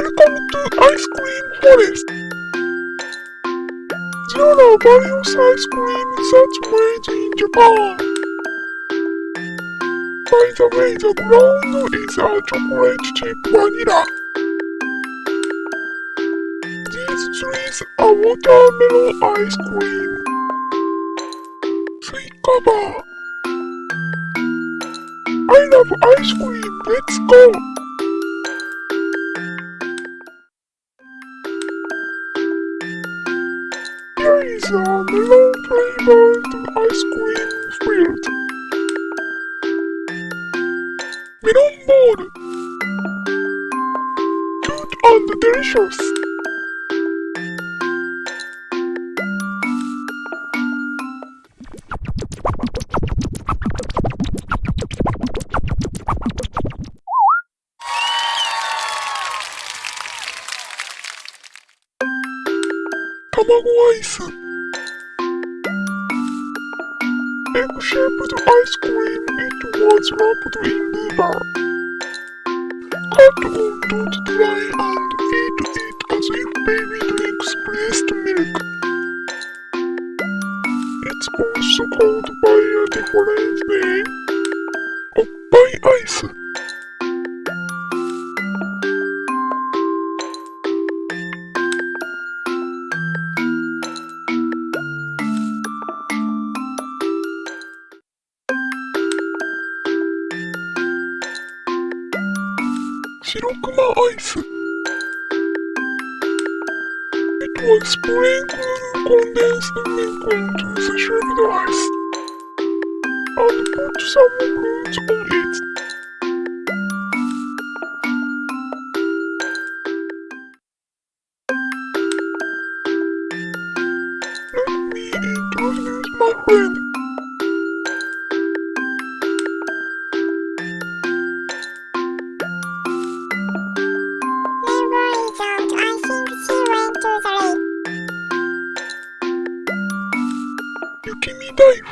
Welcome to Ice Cream Forest. Are various ice cream that's made in Japan. By the way, the ground is a chocolate chip vanilla. These trees are watermelon ice cream. Suikaba. I love ice cream. Let's go. Here is a melon flavored ice cream filled. Melon ball. Cute and delicious. Tamago ice. Egg-shaped ice cream. It was wrapped in liver. Cut on, don't dry, and eat it as if baby drinks breast milk. It's also called by a different name. Oppai ice. It was sprinkled condensed milk onto the shaved ice and put some fruit on it. Let me introduce my friend. It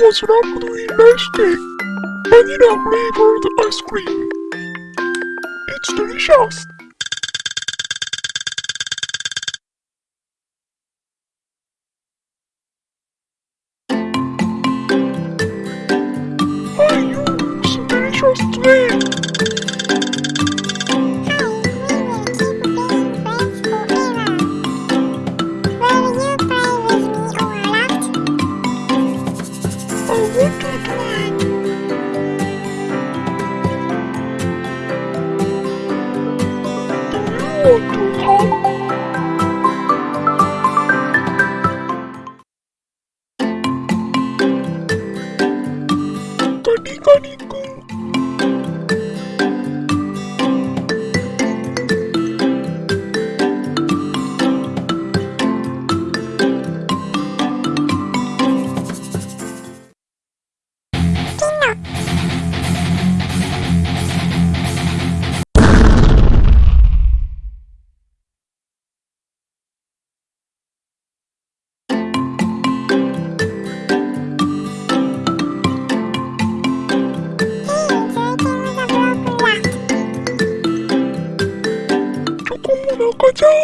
was wrapped in rice cake, vanilla flavored ice cream. It's delicious. Kani.